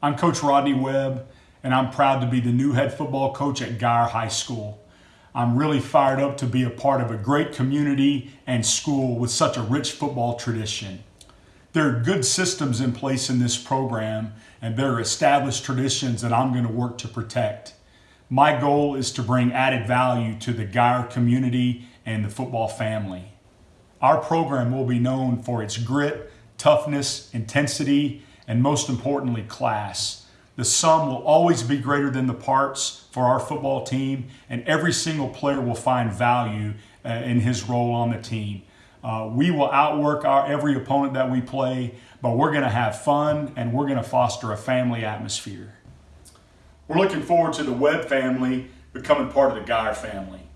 I'm Coach Rodney Webb, and I'm proud to be the new head football coach at Guyer High School. I'm really fired up to be a part of a great community and school with such a rich football tradition. There are good systems in place in this program, and there are established traditions that I'm going to work to protect. My goal is to bring added value to the Guyer community and the football family. Our program will be known for its grit, toughness, intensity, and most importantly, class. The sum will always be greater than the parts for our football team, and every single player will find value uh, in his role on the team. Uh, we will outwork our every opponent that we play, but we're going to have fun and we're going to foster a family atmosphere. We're looking forward to the Webb family becoming part of the Guyer family.